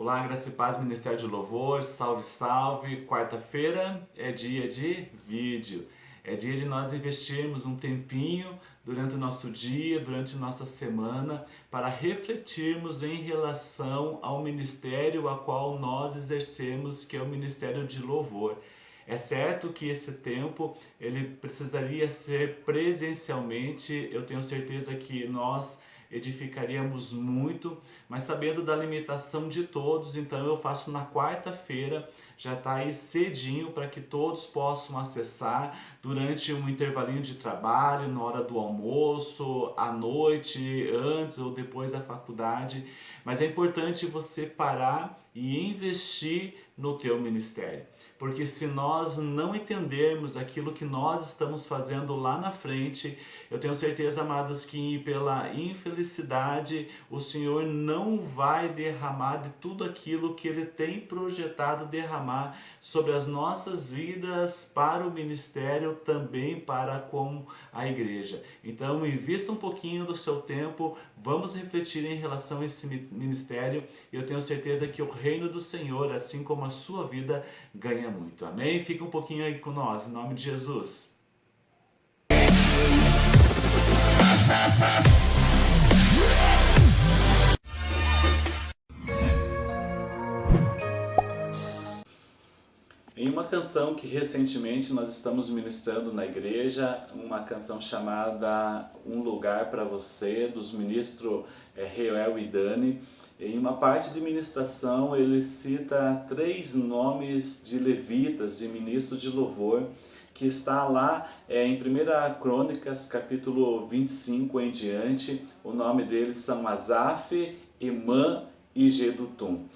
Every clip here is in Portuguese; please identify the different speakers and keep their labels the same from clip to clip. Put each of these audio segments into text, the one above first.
Speaker 1: Olá, Graça e Paz, Ministério de Louvor, salve, salve! Quarta-feira é dia de vídeo, é dia de nós investirmos um tempinho durante o nosso dia, durante nossa semana, para refletirmos em relação ao ministério a qual nós exercemos, que é o Ministério de Louvor. É certo que esse tempo ele precisaria ser presencialmente, eu tenho certeza que nós edificaríamos muito, mas sabendo da limitação de todos, então eu faço na quarta-feira, já está aí cedinho para que todos possam acessar durante um intervalinho de trabalho, na hora do almoço, à noite, antes ou depois da faculdade, mas é importante você parar e investir no teu ministério. Porque se nós não entendermos aquilo que nós estamos fazendo lá na frente, eu tenho certeza, amados, que pela infelicidade o Senhor não vai derramar de tudo aquilo que Ele tem projetado derramar sobre as nossas vidas para o ministério, também para com a igreja. Então, invista um pouquinho do seu tempo, vamos refletir em relação a esse ministério. Eu tenho certeza que o reino do Senhor, assim como a sua vida, ganha muito. Amém? Fica um pouquinho aí com nós, em nome de Jesus. Canção que recentemente nós estamos ministrando na igreja, uma canção chamada Um Lugar para Você, dos ministros é, Reuel e Dani, em uma parte de ministração ele cita três nomes de levitas, de ministros de louvor, que está lá é, em 1 Crônicas, capítulo 25 em diante, o nome deles são Asaf, Emã e Gedutum.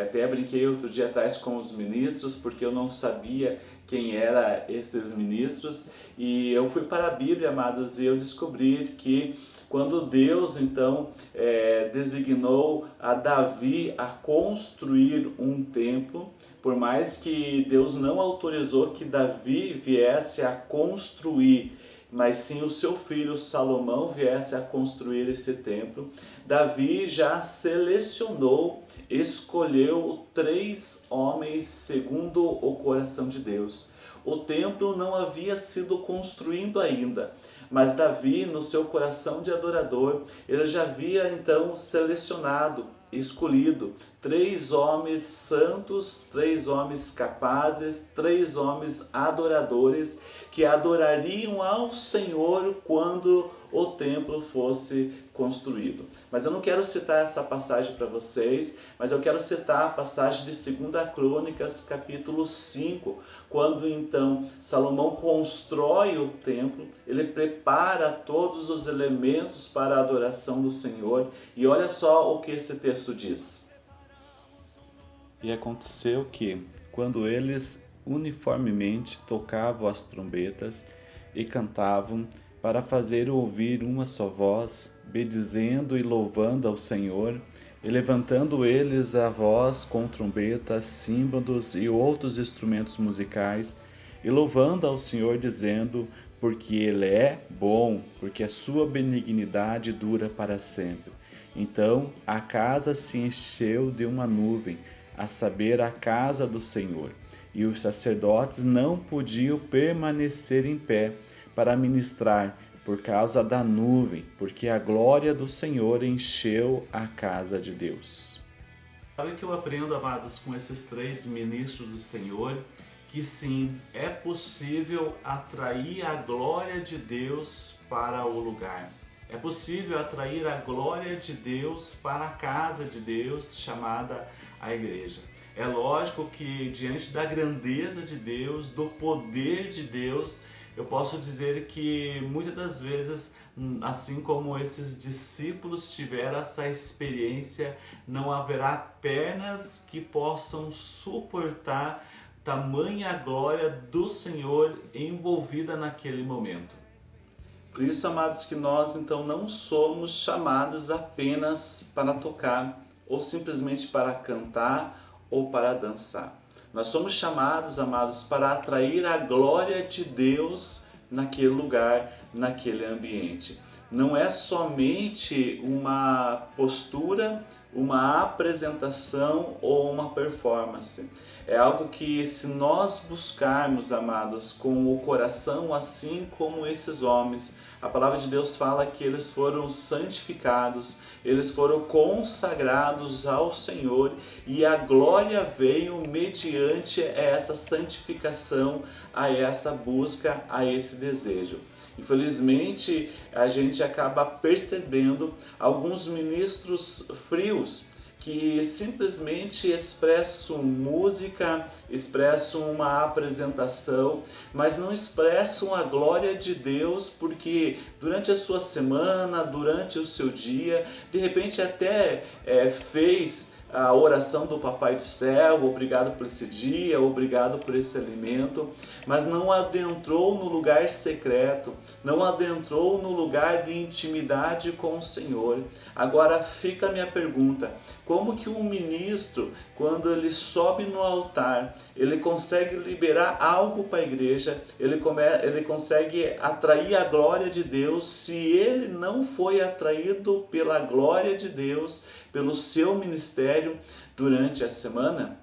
Speaker 1: Até brinquei outro dia atrás com os ministros, porque eu não sabia quem eram esses ministros. E eu fui para a Bíblia, amados, e eu descobri que quando Deus, então, é, designou a Davi a construir um templo, por mais que Deus não autorizou que Davi viesse a construir mas sim o seu filho Salomão viesse a construir esse templo, Davi já selecionou, escolheu três homens segundo o coração de Deus. O templo não havia sido construído ainda, mas Davi, no seu coração de adorador, ele já havia então selecionado, escolhido três homens santos, três homens capazes, três homens adoradores que adorariam ao Senhor quando o templo fosse construído. Mas eu não quero citar essa passagem para vocês, mas eu quero citar a passagem de 2 Crônicas, capítulo 5, quando então Salomão constrói o templo, ele prepara todos os elementos para a adoração do Senhor, e olha só o que esse texto diz. E aconteceu que, quando eles uniformemente tocavam as trombetas e cantavam para fazer ouvir uma só voz, bendizendo e louvando ao Senhor, e levantando eles a voz com trombetas, símbolos e outros instrumentos musicais, e louvando ao Senhor, dizendo, porque Ele é bom, porque a sua benignidade dura para sempre. Então a casa se encheu de uma nuvem, a saber, a casa do Senhor e os sacerdotes não podiam permanecer em pé para ministrar por causa da nuvem, porque a glória do Senhor encheu a casa de Deus. Sabe que eu aprendo, amados, com esses três ministros do Senhor? Que sim, é possível atrair a glória de Deus para o lugar. É possível atrair a glória de Deus para a casa de Deus, chamada a igreja. É lógico que diante da grandeza de Deus, do poder de Deus, eu posso dizer que muitas das vezes, assim como esses discípulos tiveram essa experiência, não haverá pernas que possam suportar tamanha glória do Senhor envolvida naquele momento. Por isso, amados, que nós então não somos chamados apenas para tocar ou simplesmente para cantar ou para dançar. Nós somos chamados, amados, para atrair a glória de Deus naquele lugar, naquele ambiente. Não é somente uma postura, uma apresentação ou uma performance. É algo que se nós buscarmos, amados, com o coração assim como esses homens, a palavra de Deus fala que eles foram santificados, eles foram consagrados ao Senhor e a glória veio mediante essa santificação, a essa busca, a esse desejo. Infelizmente, a gente acaba percebendo alguns ministros frios que simplesmente expressam música, expressam uma apresentação, mas não expressam a glória de Deus, porque durante a sua semana, durante o seu dia, de repente até é, fez a oração do Papai do Céu, obrigado por esse dia, obrigado por esse alimento, mas não adentrou no lugar secreto, não adentrou no lugar de intimidade com o Senhor. Agora fica a minha pergunta, como que um ministro, quando ele sobe no altar, ele consegue liberar algo para a igreja, ele, come, ele consegue atrair a glória de Deus, se ele não foi atraído pela glória de Deus, pelo seu ministério durante a semana?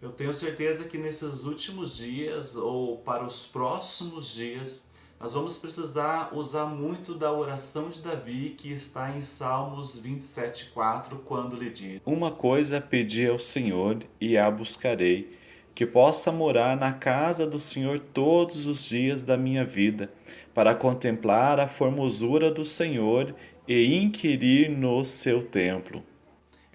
Speaker 1: Eu tenho certeza que nesses últimos dias ou para os próximos dias, nós vamos precisar usar muito da oração de Davi que está em Salmos 27,4, quando lhe diz
Speaker 2: Uma coisa pedi ao Senhor e a buscarei, que possa morar na casa do Senhor todos os dias da minha vida, para contemplar a formosura do Senhor e inquirir no seu templo.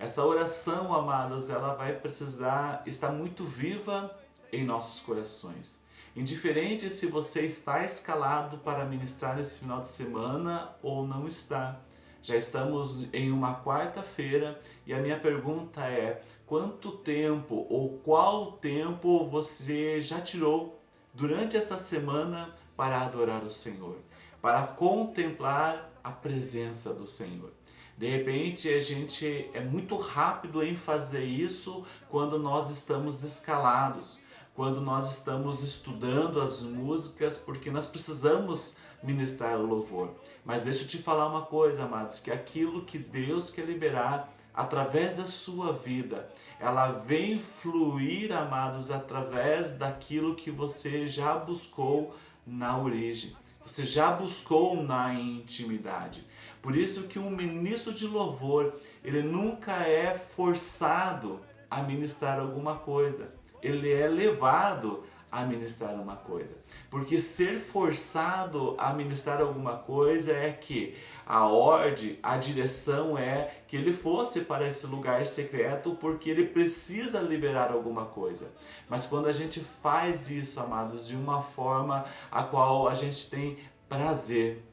Speaker 1: Essa oração, amados, ela vai precisar estar muito viva em nossos corações. Indiferente se você está escalado para ministrar esse final de semana ou não está. Já estamos em uma quarta-feira e a minha pergunta é quanto tempo ou qual tempo você já tirou durante essa semana para adorar o Senhor, para contemplar a presença do Senhor. De repente a gente é muito rápido em fazer isso quando nós estamos escalados, quando nós estamos estudando as músicas, porque nós precisamos ministrar o louvor. Mas deixa eu te falar uma coisa, amados, que aquilo que Deus quer liberar através da sua vida, ela vem fluir, amados, através daquilo que você já buscou na origem. Você já buscou na intimidade. Por isso que um ministro de louvor, ele nunca é forçado a ministrar alguma coisa. Ele é levado a ministrar uma coisa. Porque ser forçado a ministrar alguma coisa é que a ordem, a direção é que ele fosse para esse lugar secreto porque ele precisa liberar alguma coisa. Mas quando a gente faz isso, amados, de uma forma a qual a gente tem prazer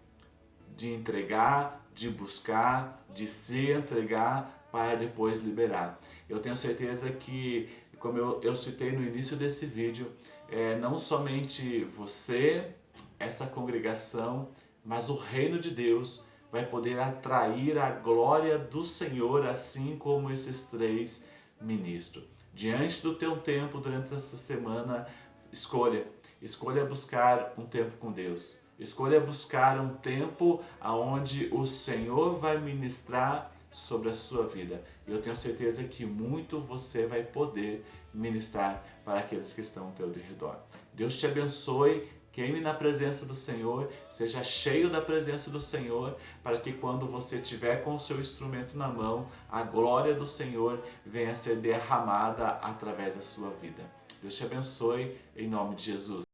Speaker 1: de entregar, de buscar, de se entregar para depois liberar. Eu tenho certeza que como eu, eu citei no início desse vídeo, é, não somente você, essa congregação, mas o reino de Deus vai poder atrair a glória do Senhor, assim como esses três ministros. Diante do teu tempo, durante essa semana, escolha. Escolha buscar um tempo com Deus. Escolha buscar um tempo onde o Senhor vai ministrar sobre a sua vida. E eu tenho certeza que muito você vai poder ministrar para aqueles que estão ao teu redor. Deus te abençoe, queime na presença do Senhor, seja cheio da presença do Senhor, para que quando você estiver com o seu instrumento na mão, a glória do Senhor venha a ser derramada através da sua vida. Deus te abençoe, em nome de Jesus.